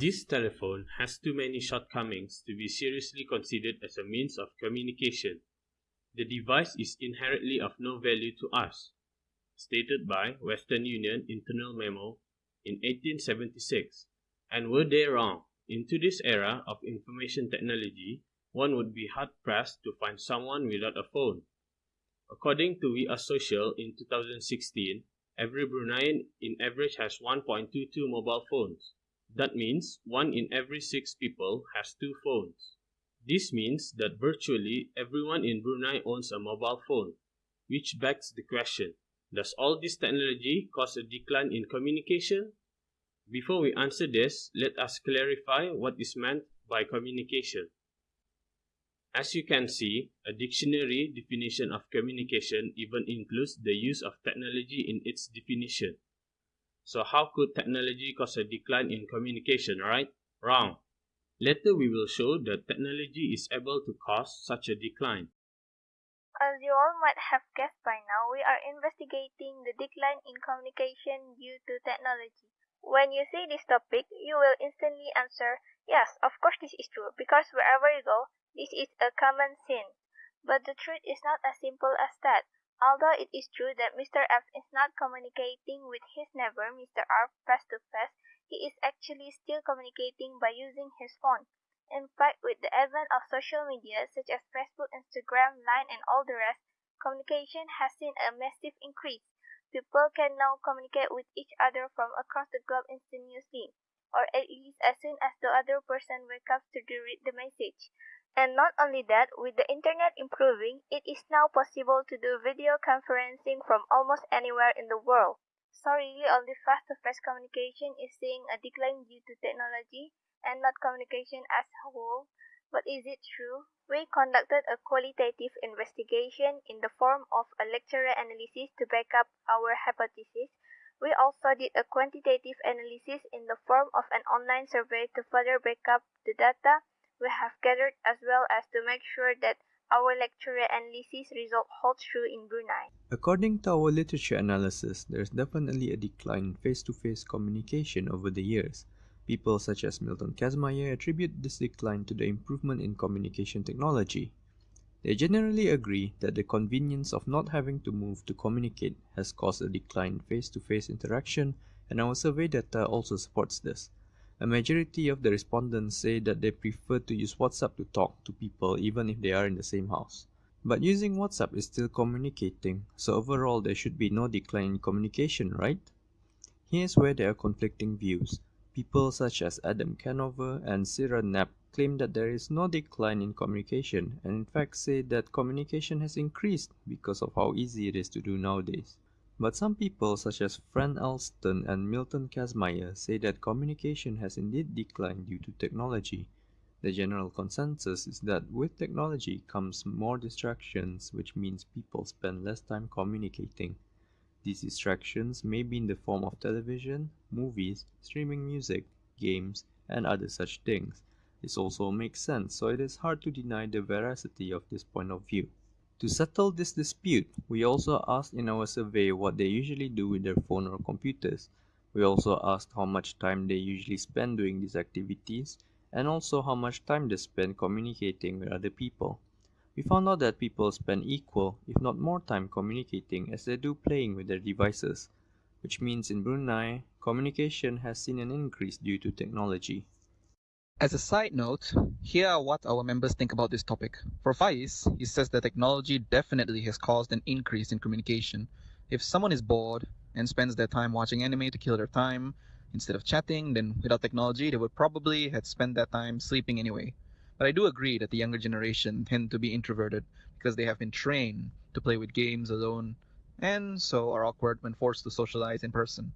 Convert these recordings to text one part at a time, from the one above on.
This telephone has too many shortcomings to be seriously considered as a means of communication. The device is inherently of no value to us, stated by Western Union Internal Memo in 1876. And were they wrong? In today's era of information technology, one would be hard-pressed to find someone without a phone. According to We Are Social in 2016, every Bruneian in average has 1.22 mobile phones. That means one in every six people has two phones. This means that virtually everyone in Brunei owns a mobile phone, which begs the question, does all this technology cause a decline in communication? Before we answer this, let us clarify what is meant by communication. As you can see, a dictionary definition of communication even includes the use of technology in its definition. So how could technology cause a decline in communication, right? Wrong. Later we will show that technology is able to cause such a decline. As you all might have guessed by now, we are investigating the decline in communication due to technology. When you see this topic, you will instantly answer, yes, of course this is true, because wherever you go, this is a common sin. But the truth is not as simple as that. Although it is true that Mr. F is not communicating with his neighbor, Mr. R, face to face, he is actually still communicating by using his phone. In fact, with the advent of social media such as Facebook, Instagram, Line, and all the rest, communication has seen a massive increase. People can now communicate with each other from across the globe instantaneously, or at least as soon as the other person wakes up to read the message. And not only that, with the internet improving, it is now possible to do video conferencing from almost anywhere in the world. Sorry, only face-to-face communication is seeing a decline due to technology and not communication as a whole. But is it true? We conducted a qualitative investigation in the form of a lecturer analysis to back up our hypothesis. We also did a quantitative analysis in the form of an online survey to further back up the data we have gathered as well as to make sure that our lecturer analysis result holds true in Brunei. According to our literature analysis, there is definitely a decline in face-to-face -face communication over the years. People such as Milton Kazmaier attribute this decline to the improvement in communication technology. They generally agree that the convenience of not having to move to communicate has caused a decline in face-to-face -face interaction and our survey data also supports this. A majority of the respondents say that they prefer to use WhatsApp to talk to people even if they are in the same house. But using WhatsApp is still communicating, so overall there should be no decline in communication, right? Here's where there are conflicting views. People such as Adam Canover and Sarah Knapp claim that there is no decline in communication and in fact say that communication has increased because of how easy it is to do nowadays. But some people such as Fran Alston and Milton Kazmaier say that communication has indeed declined due to technology. The general consensus is that with technology comes more distractions which means people spend less time communicating. These distractions may be in the form of television, movies, streaming music, games, and other such things. This also makes sense, so it is hard to deny the veracity of this point of view. To settle this dispute, we also asked in our survey what they usually do with their phone or computers. We also asked how much time they usually spend doing these activities and also how much time they spend communicating with other people. We found out that people spend equal, if not more time communicating as they do playing with their devices, which means in Brunei, communication has seen an increase due to technology. As a side note, here are what our members think about this topic. For Faiz, he says that technology definitely has caused an increase in communication. If someone is bored and spends their time watching anime to kill their time, instead of chatting, then without technology, they would probably have spent that time sleeping anyway. But I do agree that the younger generation tend to be introverted because they have been trained to play with games alone and so are awkward when forced to socialize in person.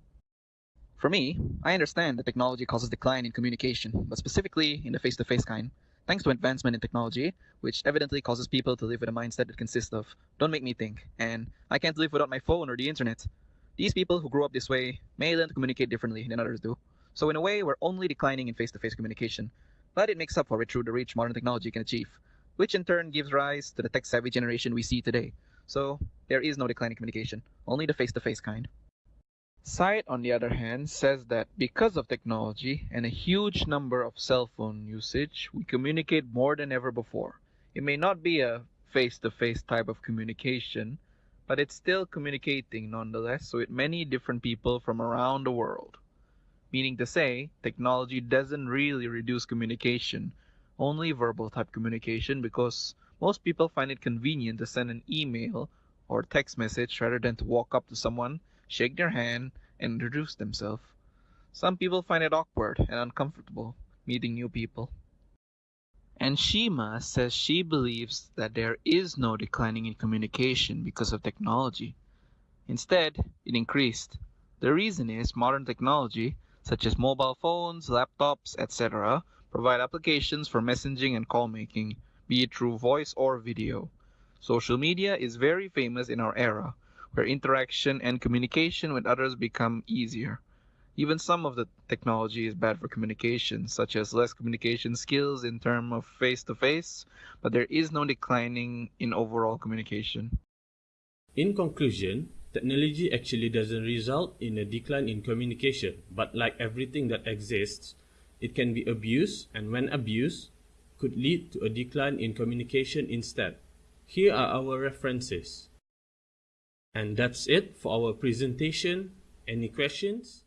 For me, I understand that technology causes decline in communication, but specifically in the face-to-face kind, thanks to advancement in technology, which evidently causes people to live with a mindset that consists of don't make me think, and I can't live without my phone or the internet. These people who grew up this way may learn to communicate differently than others do. So in a way, we're only declining in face-to-face communication, but it makes up for it through the reach modern technology can achieve, which in turn gives rise to the tech-savvy generation we see today. So there is no decline in communication, only the face-to-face kind. Site, on the other hand, says that because of technology and a huge number of cell phone usage, we communicate more than ever before. It may not be a face to face type of communication, but it's still communicating nonetheless with many different people from around the world. Meaning to say, technology doesn't really reduce communication, only verbal type communication because most people find it convenient to send an email or text message rather than to walk up to someone shake their hand, and introduce themselves. Some people find it awkward and uncomfortable meeting new people. And Shima says she believes that there is no declining in communication because of technology. Instead, it increased. The reason is modern technology, such as mobile phones, laptops, etc., provide applications for messaging and call making, be it through voice or video. Social media is very famous in our era, where interaction and communication with others become easier. Even some of the technology is bad for communication, such as less communication skills in terms of face to face, but there is no declining in overall communication. In conclusion, technology actually doesn't result in a decline in communication, but like everything that exists, it can be abused, and when abused, could lead to a decline in communication instead. Here are our references. And that's it for our presentation. Any questions?